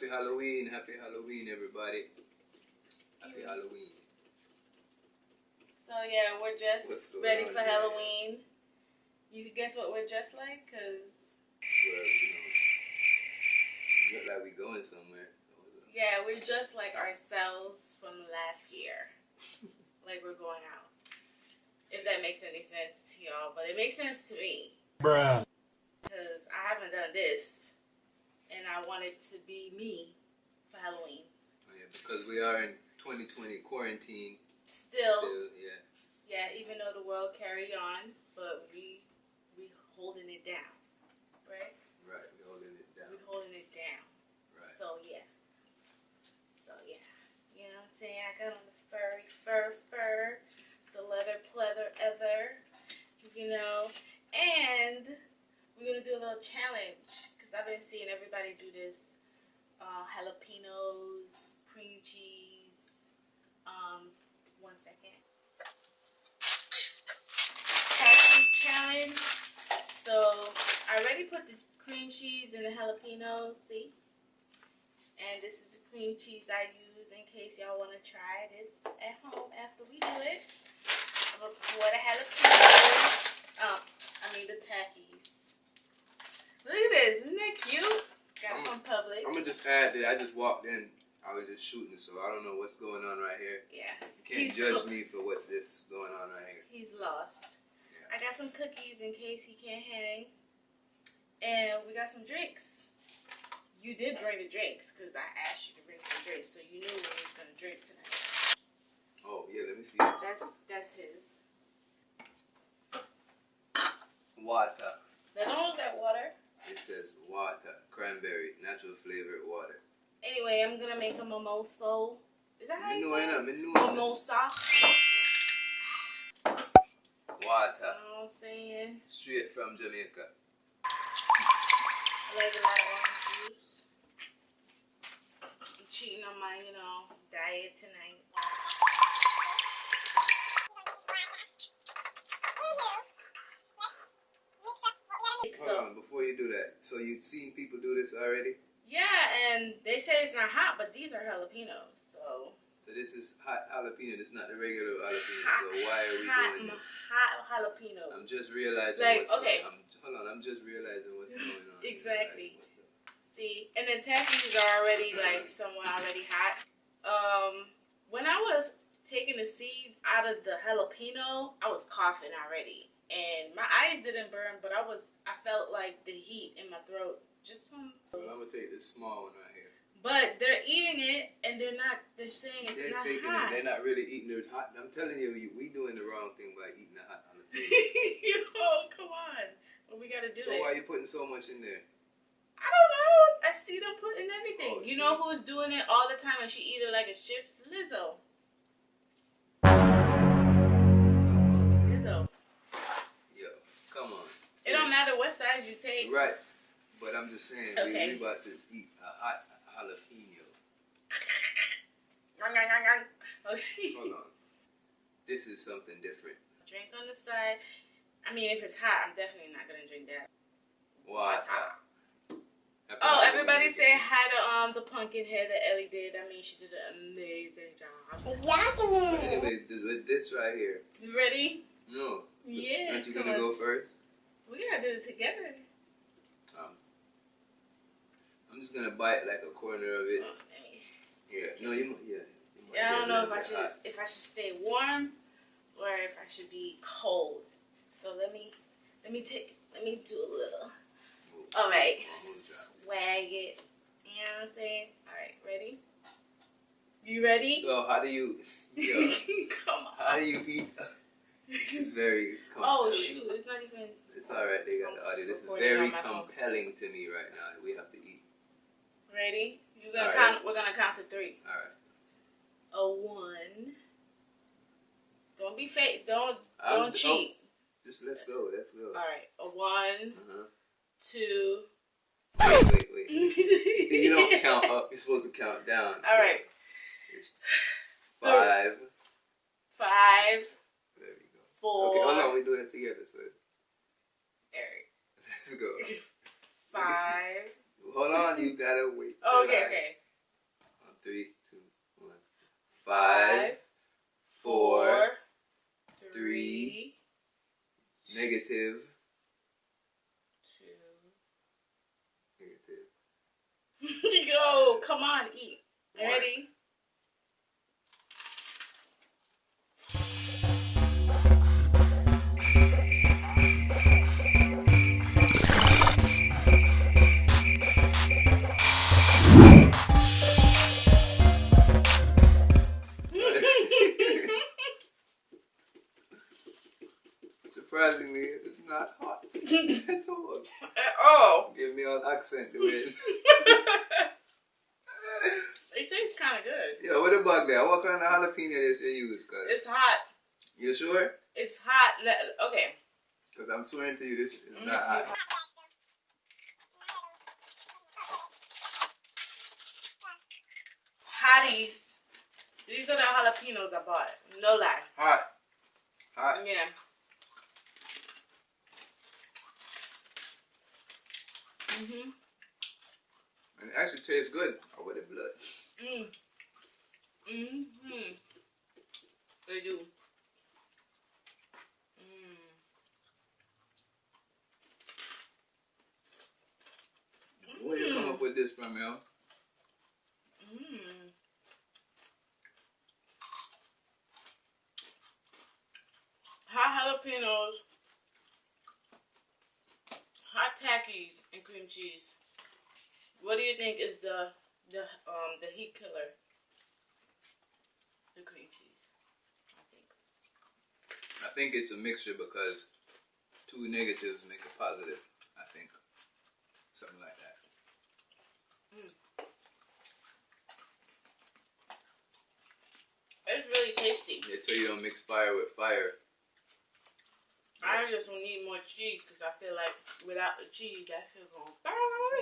Happy Halloween, happy Halloween, everybody. Happy Halloween. So yeah, we're dressed ready for here? Halloween. You can guess what we're dressed like, cause Well, you know, you look like we going somewhere. So yeah, we're just like ourselves from last year. like we're going out. If that makes any sense to y'all, but it makes sense to me. Bruh. because I haven't done this, and I wanted to be me for Halloween. Oh, yeah, because we are in 2020 quarantine. Still, Still, yeah. yeah, even though the world carry on, but we we holding it down, right? Right, we holding it down. We holding it down. Right. So yeah, so yeah, you know what I'm saying? I got on the furry fur fur, the leather pleather ether, you know, and we're gonna do a little challenge because I've been seeing everybody this uh, jalapenos, cream cheese. Um, one second. Patsy's challenge. So I already put the cream cheese and the jalapenos. See, and this is the cream cheese I use in case y'all want to try this at home after we do it. I'm gonna pour the jalapenos. Um, I mean the Takis. Look at this, isn't that cute? Got it from Publix. I'm gonna just add that I just walked in. I was just shooting, so I don't know what's going on right here. yeah, You can't He's judge me for what's this going on right here. he's lost. Yeah. I got some cookies in case he can't hang, and we got some drinks. You did bring the drinks because I asked you to bring some drinks, so you knew we was gonna drink tonight. Oh yeah, let me see. That's that's his. Water. Don't look like water. It says water, cranberry, natural flavored water. Anyway, I'm gonna make a mimosa. Is that how you Minuena, say it? Mimosa. You Water, know what I'm saying? straight from Jamaica. I like a lot of orange juice. I'm cheating on my, you know, diet tonight. Hold So, on, before you do that. So you've seen people do this already? yeah, and they say it's not hot, but these are jalapenos. So, So this is hot jalapeno. This is not the regular jalapeno. hot, So why are we hot, doing this? hot jalapenos. I'm just realizing Like, okay. I'm, hold on, I'm just realizing what's going on. Exactly. Like, See, and the Takis are already like somewhat already hot. Um, when I was taking the seeds out of the jalapeno, I was coughing already, and my eyes didn't burn, but I was I felt like the heat in my throat just from. Well, I'm gonna take this small one right here. But they're eating it, and they're not. They're saying it's They're not faking hot. it. They're not really eating it hot. I'm telling you, we doing the wrong thing by eating the hot jalapeno. Yo, come on. Well, we gotta do so it. why you putting so much in there? I don't know. I see them putting everything. Oh, you know who's doing it all the time and she eat it like it's chips? Lizzo. It don't matter what size you take. Right. But I'm just saying, Okay. we, we about to eat a hot jalapeno. Nyang, nyang, nyang, nyang. Okay. Hold on. This is something different. Drink on the side. I mean, if it's hot, I'm definitely not gonna drink that. Water. Oh, everybody say hi to um the pumpkin head that Ellie did. I mean, she did an amazing job. But anyway, th- with this right here. You ready? No. Yeah. Aren't you gonna go first? Gotta do it together. Um, I'm just gonna bite like a corner of it. Oh, Yeah. No, you. Yeah. you Yeah, I don't know if I should hot. if I should stay warm or if I should be cold. So let me let me take let me do a little. All right, swag it. You know what I'm saying? All right, ready? You ready? So how do you? Yeah. Come how do you eat? This is very. Oh shoot! It's not even. It's all right. They got the audio. This is very on my phone. compelling to me right now. We have to eat. Ready? You gonna All right. count? We're gonna count to three. All right. A one. Don't be fake. Don't I'm- don't cheat. Just let's go. Let's go. All right. A one, Uh-huh. two. Wait, wait, wait. you don't count up. You're supposed to count down. All right. It's five, Five. Five, There we go. four. Okay, hold on. We doing it together, so Eric. let's go. Five. Hold on. You gotta wait. Oh, okay, I- okay. On three, two, one. Five, four, three, negative, two. negative. Yo, come on, eat. Ready? it. tastes kind of good. yeah, what about that? What kind of jalapeno this you use? Cause It's hot. you sure? It's hot. Okay. Cause I'm swearing to you, this is me not hot. Hotties. These are the jalapenos I bought. No lie. Hot. Hot. Yeah. Mhm. Tastes good. With the blood. Mm. Mhm. They do. Mm. Where you come up with this from, yo? Mm. Hot jalapenos, hot takis, and cream cheese. What do you think is the the um the heat killer? The cream cheese, I think. I think it's a mixture because two negatives make a positive. I think something like that. It's really tasty. They tell you don't mix fire with fire. I just need more cheese because I feel like without the cheese, that gonna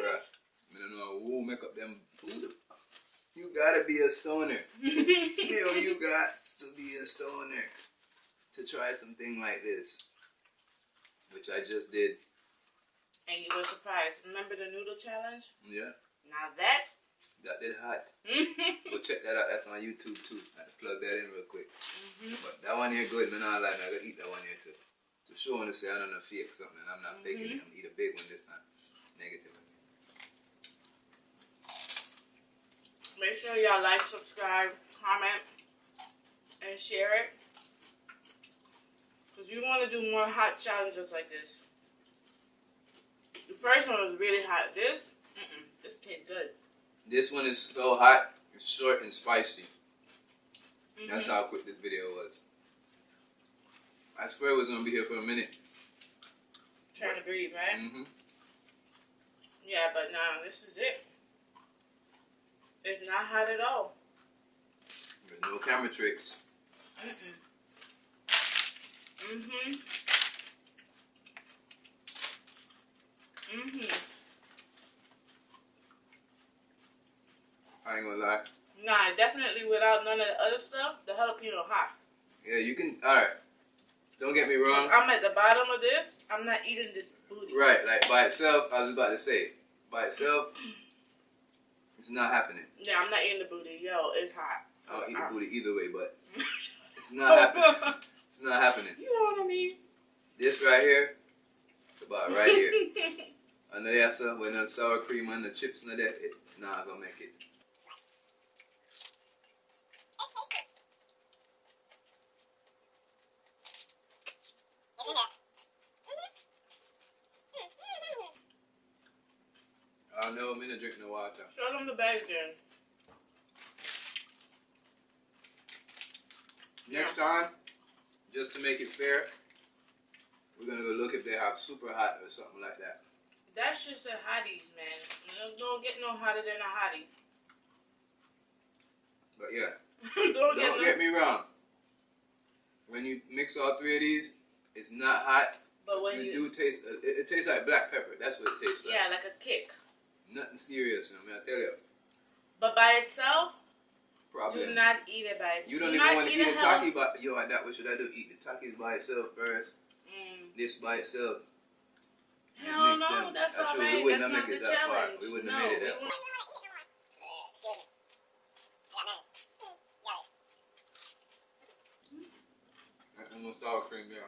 Bruh. I don't know who make up them food. You gotta be a stoner. Yo, you got to be a stoner to try something like this, which I just did. and you were surprised. Remember the noodle challenge? Yeah, Now that. that did hot. Go check that out. That's on YouTube too. I had to plug that in real quick. Mm-hmm. But that one here good, man. I like. I gotta eat that one here too. To show and to say I don't know fake something. I'm not faking mm-hmm. it. I'm gonna eat a big one this time. Negative. Make sure y'all like, subscribe, comment, and share it. Because we want to do more hot challenges like this. The first one was really hot. This, mm-mm, this tastes good. This one is so hot. It's short and spicy. That's Mhm. how quick this video was. I swear it was gonna be here for a minute. Trying to breathe, right? Mm-hmm. Yeah, but now this is it. It's not hot at all. There's no camera tricks. Mm-mm. Mm-hmm. Mm-hmm. I ain't gonna lie. Nah, definitely without none of the other stuff, the jalapeno hot. Yeah, you can. All right. Don't get me wrong. I'm at the bottom of this. I'm not eating this booty. Right, like by itself, I was about to say, by itself, it's not happening. Yeah, I'm not eating the booty. Yo, it's hot. I'll eat the booty either way, but it's not happening. It's not happening. you know what I mean? This right here, it's about right here. Under there, sir, with the sour cream and the chips and that, it, nah, gonna make it. I know I'm drink no water. Show them the bag again. Next time, just to make it fair, we're gonna go look if they have super hot or something like that. That's just a hotties, man. Don't- don't get no hotter than a hottie. But yeah, don't get don't no. get me wrong. When you mix all three of these, it's not hot. but when you, you, do taste. It, it tastes like black pepper. That's what it tastes like. yeah, like a kick. Nothing serious. I mean, I tell you. But by itself, problem. Do not eat it by itself. you don't Do even want to eat eat a taki by yo. That what should I do? Eat the takis by itself first. Mm. This by itself. Hell no, them. that's Actually, we alright. wouldn't That's have not make the it that far. We wouldn't no, have made it that wouldn't- I'm gonna sour cream, yeah.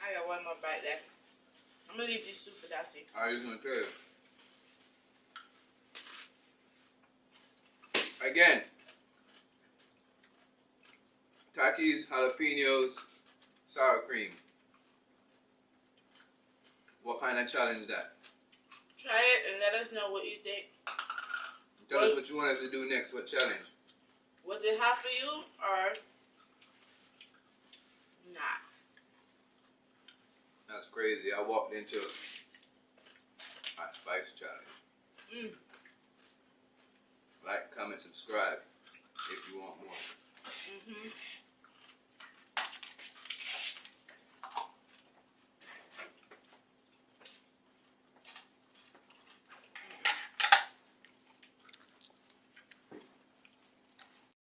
I got one more bite left. I'm gonna leave these two for Darcy. I was gonna tell you. Again, Takis, jalapenos, sour cream. What kind of challenge that? Try it and let us know what you think. Tell Well- us what you want us to do next. What challenge? Was it hot for you or not? That's crazy. I walked into a spice challenge. Mm. Like, comment, subscribe if you want more. Mhm.